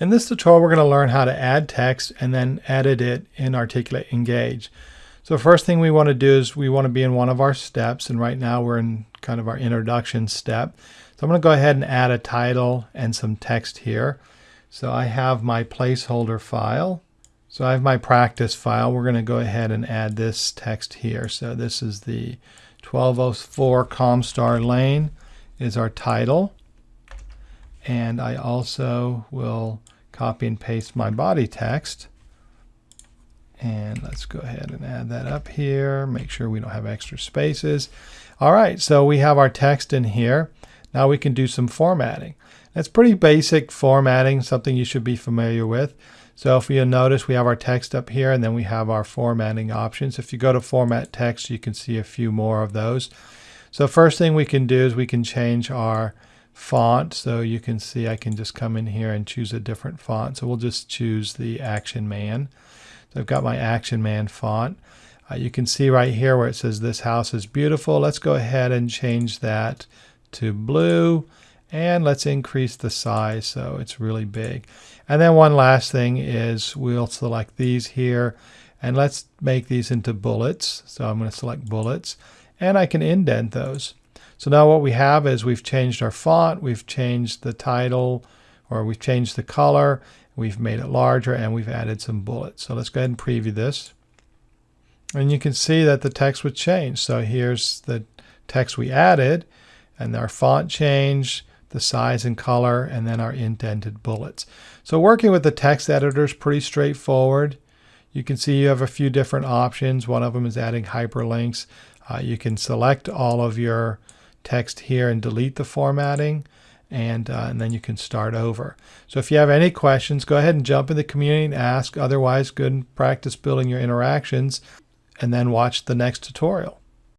In this tutorial, we're going to learn how to add text and then edit it in Articulate Engage. So first thing we want to do is we want to be in one of our steps, and right now we're in kind of our introduction step. So I'm going to go ahead and add a title and some text here. So I have my placeholder file. So I have my practice file. We're going to go ahead and add this text here. So this is the 1204 Comstar Lane is our title. And I also will copy and paste my body text. And let's go ahead and add that up here. Make sure we don't have extra spaces. All right, so we have our text in here. Now we can do some formatting. That's pretty basic formatting, something you should be familiar with. So if you notice, we have our text up here, and then we have our formatting options. If you go to Format Text, you can see a few more of those. So first thing we can do is we can change our font. So you can see I can just come in here and choose a different font. So we'll just choose the Action Man. So I've got my Action Man font. Uh, you can see right here where it says this house is beautiful. Let's go ahead and change that to blue and let's increase the size so it's really big. And then one last thing is we'll select these here and let's make these into bullets. So I'm going to select bullets and I can indent those. So now what we have is we've changed our font, we've changed the title, or we've changed the color, we've made it larger, and we've added some bullets. So let's go ahead and preview this. And you can see that the text would change. So here's the text we added, and our font changed, the size and color, and then our indented bullets. So working with the text editor is pretty straightforward. You can see you have a few different options. One of them is adding hyperlinks. Uh, you can select all of your text here and delete the formatting and, uh, and then you can start over. So if you have any questions, go ahead and jump in the community and ask. Otherwise, good practice building your interactions and then watch the next tutorial.